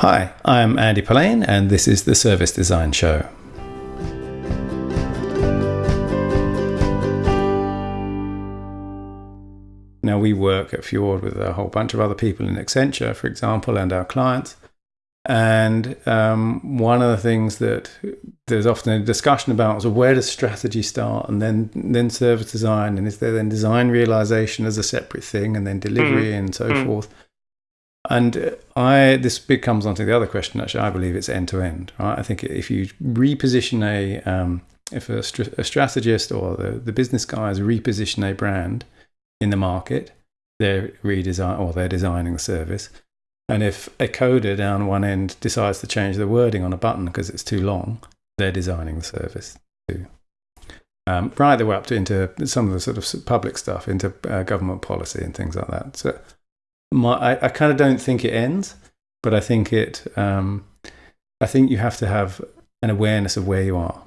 Hi, I'm Andy Polaine, and this is the Service Design Show. Now, we work at Fjord with a whole bunch of other people in Accenture, for example, and our clients. And um, one of the things that there's often a discussion about is where does strategy start, and then then service design, and is there then design realization as a separate thing, and then delivery mm. and so mm. forth. And I this becomes onto the other question. Actually, I believe it's end to end. Right? I think if you reposition a um, if a, a strategist or the, the business guys reposition a brand in the market, they're redesign or they're designing the service. And if a coder down one end decides to change the wording on a button because it's too long, they're designing the service too. Um, right the way up to into some of the sort of public stuff, into uh, government policy and things like that. So my, I, I kind of don't think it ends, but I think it. Um, I think you have to have an awareness of where you are